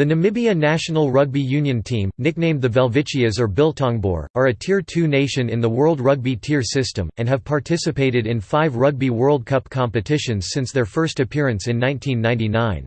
The Namibia national rugby union team, nicknamed the Welwitschias or Biltongboer, are a Tier 2 nation in the World Rugby tier system, and have participated in five Rugby World Cup competitions since their first appearance in 1999.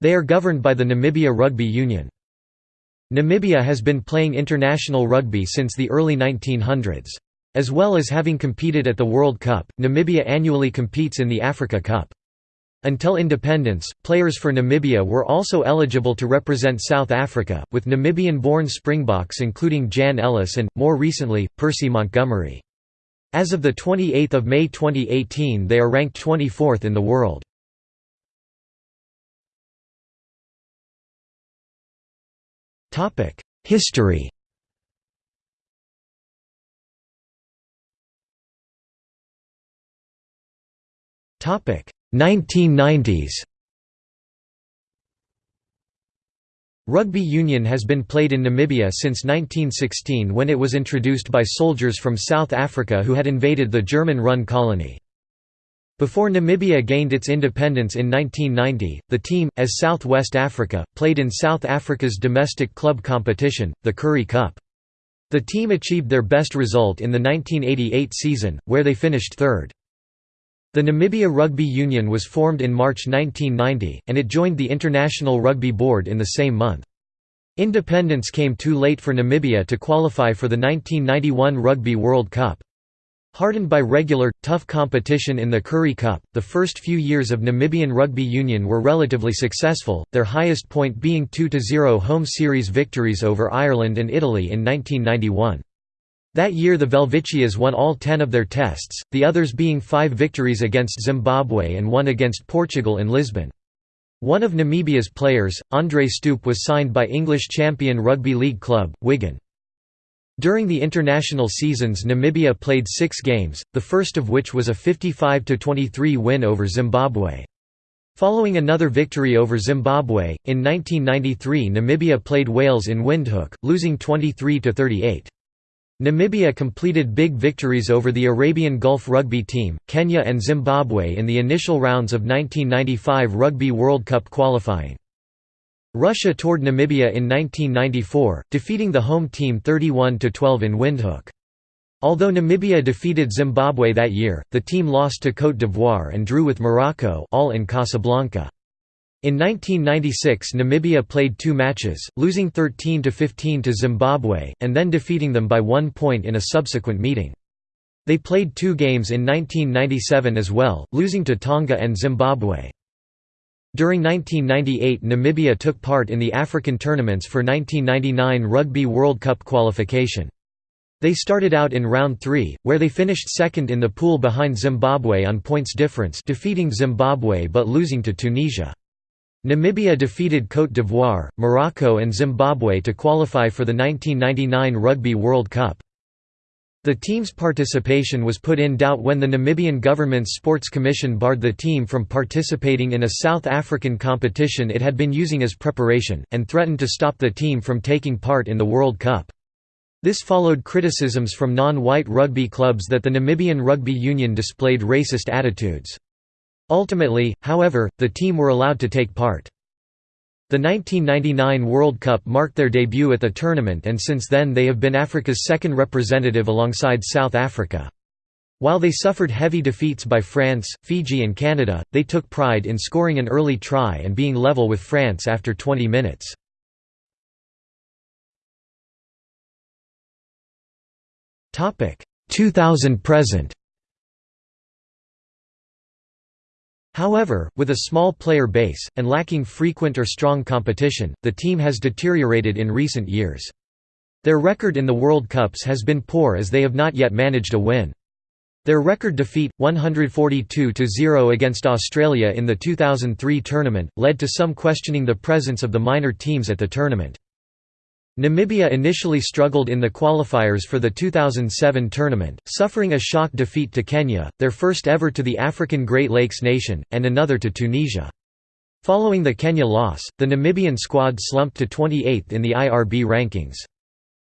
They are governed by the Namibia Rugby Union. Namibia has been playing international rugby since the early 1900s. As well as having competed at the World Cup, Namibia annually competes in the Africa Cup. Until independence, players for Namibia were also eligible to represent South Africa, with Namibian-born Springboks including Jan Ellis and, more recently, Percy Montgomery. As of 28 May 2018 they are ranked 24th in the world. History Topic 1990s Rugby union has been played in Namibia since 1916 when it was introduced by soldiers from South Africa who had invaded the German-run colony. Before Namibia gained its independence in 1990, the team, as South West Africa, played in South Africa's domestic club competition, the Currie Cup. The team achieved their best result in the 1988 season, where they finished third. The Namibia Rugby Union was formed in March 1990, and it joined the International Rugby Board in the same month. Independence came too late for Namibia to qualify for the 1991 Rugby World Cup. Hardened by regular, tough competition in the Currie Cup, the first few years of Namibian Rugby Union were relatively successful, their highest point being 2–0 home series victories over Ireland and Italy in 1991. That year the Welwitschias won all ten of their tests, the others being five victories against Zimbabwe and one against Portugal in Lisbon. One of Namibia's players, Andre Stoop was signed by English champion rugby league club, Wigan. During the international seasons Namibia played six games, the first of which was a 55–23 win over Zimbabwe. Following another victory over Zimbabwe, in 1993 Namibia played Wales in Windhoek, losing 23–38. Namibia completed big victories over the Arabian Gulf rugby team, Kenya and Zimbabwe in the initial rounds of 1995 Rugby World Cup qualifying. Russia toured Namibia in 1994, defeating the home team 31–12 in Windhoek. Although Namibia defeated Zimbabwe that year, the team lost to Côte d'Ivoire and drew with Morocco all in Casablanca. In 1996 Namibia played two matches, losing 13–15 to Zimbabwe, and then defeating them by one point in a subsequent meeting. They played two games in 1997 as well, losing to Tonga and Zimbabwe. During 1998 Namibia took part in the African tournaments for 1999 Rugby World Cup qualification. They started out in round 3, where they finished second in the pool behind Zimbabwe on points difference defeating Zimbabwe but losing to Tunisia. Namibia defeated Côte d'Ivoire, Morocco and Zimbabwe to qualify for the 1999 Rugby World Cup. The team's participation was put in doubt when the Namibian government's sports commission barred the team from participating in a South African competition it had been using as preparation, and threatened to stop the team from taking part in the World Cup. This followed criticisms from non-white rugby clubs that the Namibian Rugby Union displayed racist attitudes. Ultimately, however, the team were allowed to take part. The 1999 World Cup marked their debut at the tournament and since then they have been Africa's second representative alongside South Africa. While they suffered heavy defeats by France, Fiji and Canada, they took pride in scoring an early try and being level with France after 20 minutes. Topic 2000 present. However, with a small player base, and lacking frequent or strong competition, the team has deteriorated in recent years. Their record in the World Cups has been poor as they have not yet managed a win. Their record defeat, 142–0 against Australia in the 2003 tournament, led to some questioning the presence of the minor teams at the tournament. Namibia initially struggled in the qualifiers for the 2007 tournament, suffering a shock defeat to Kenya, their first ever to the African Great Lakes nation, and another to Tunisia. Following the Kenya loss, the Namibian squad slumped to 28th in the IRB rankings.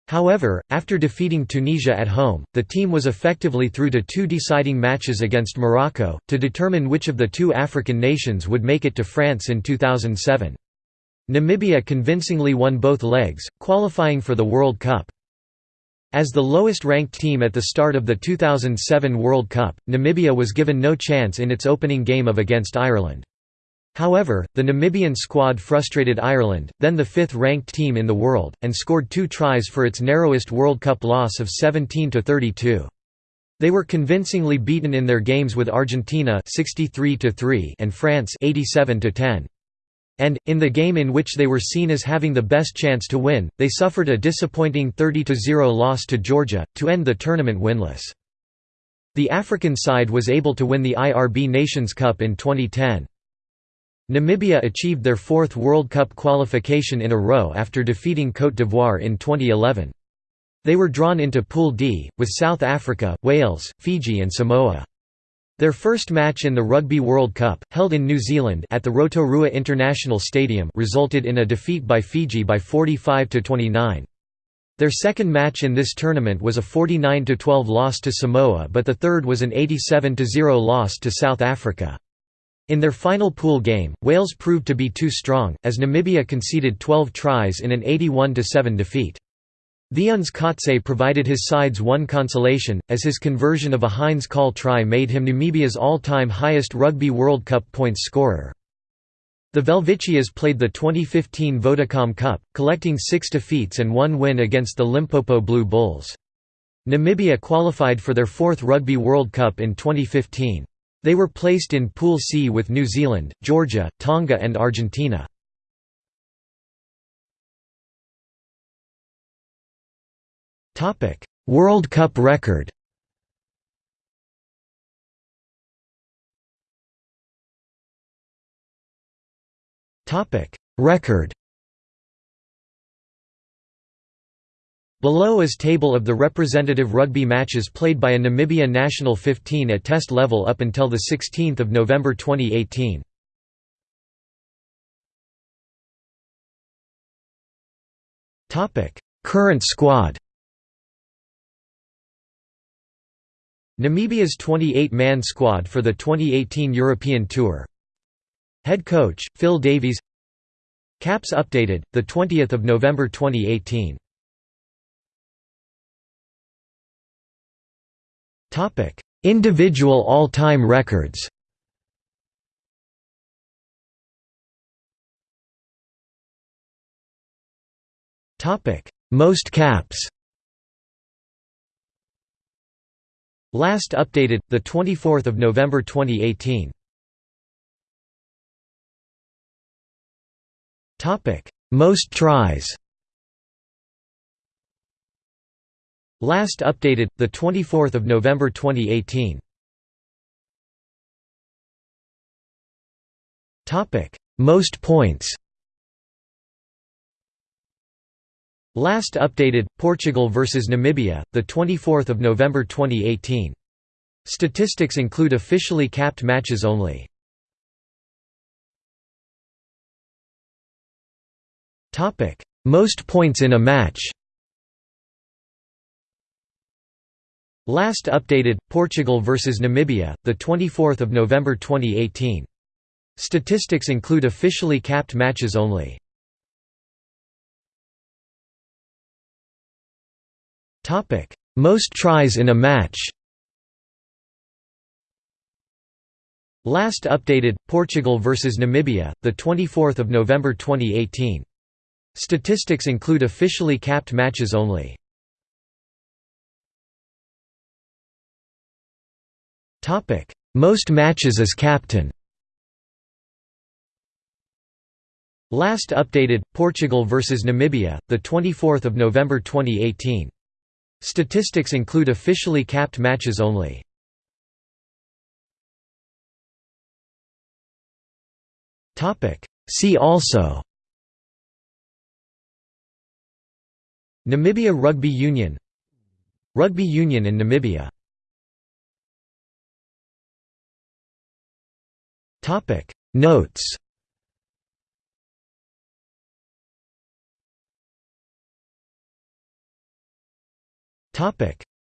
However, after defeating Tunisia at home, the team was effectively through to two deciding matches against Morocco, to determine which of the two African nations would make it to France in 2007. Namibia convincingly won both legs, qualifying for the World Cup. As the lowest-ranked team at the start of the 2007 World Cup, Namibia was given no chance in its opening game of against Ireland. However, the Namibian squad frustrated Ireland, then the fifth-ranked team in the world, and scored two tries for its narrowest World Cup loss of 17–32. They were convincingly beaten in their games with Argentina 63 and France 87 -10. And, in the game in which they were seen as having the best chance to win, they suffered a disappointing 30–0 loss to Georgia, to end the tournament winless. The African side was able to win the IRB Nations Cup in 2010. Namibia achieved their fourth World Cup qualification in a row after defeating Côte d'Ivoire in 2011. They were drawn into Pool D, with South Africa, Wales, Fiji and Samoa. Their first match in the Rugby World Cup, held in New Zealand at the Rotorua International Stadium resulted in a defeat by Fiji by 45 to 29. Their second match in this tournament was a 49 to 12 loss to Samoa but the third was an 87 to 0 loss to South Africa. In their final pool game, Wales proved to be too strong, as Namibia conceded 12 tries in an 81–7 defeat. Theuns Kotze provided his sides one consolation, as his conversion of a Heinz Koll try made him Namibia's all-time highest Rugby World Cup points scorer. The Welwitschias played the 2015 Vodacom Cup, collecting six defeats and one win against the Limpopo Blue Bulls. Namibia qualified for their fourth Rugby World Cup in 2015. They were placed in Pool C with New Zealand, Georgia, Tonga and Argentina. World Cup record. Record. Below is table of the representative rugby matches played by a Namibia national 15 at test level up until the 16th of November 2018. Current squad Namibia's 28-man squad for the 2018 European Tour. Head coach, Phil Davies. Caps updated, 20 November 2018 Individual all-time records. Most caps Last updated, 24 November 2018 Most tries. Last updated, 24 November 2018 Most points Last updated Portugal vs Namibia, the 24th of November 2018. Statistics include officially capped matches only. Topic: Most points in a match. Last updated Portugal vs Namibia, the 24th of November 2018. Statistics include officially capped matches only. Topic: Most tries in a match. Last updated Portugal vs Namibia, the 24th of November 2018. Statistics include officially capped matches only. Topic: Most matches as captain. Last updated Portugal vs Namibia, the 24th of November 2018. Statistics include officially capped matches only. See also Namibia Rugby Union Rugby Union in Namibia Notes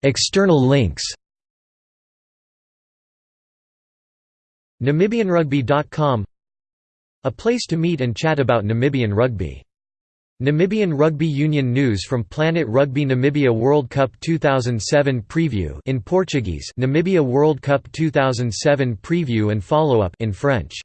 External links NamibianRugby.com A place to meet and chat about Namibian rugby. Namibian Rugby Union news from Planet Rugby Namibia World Cup 2007 preview in Portuguese Namibia World Cup 2007 preview and follow-up in French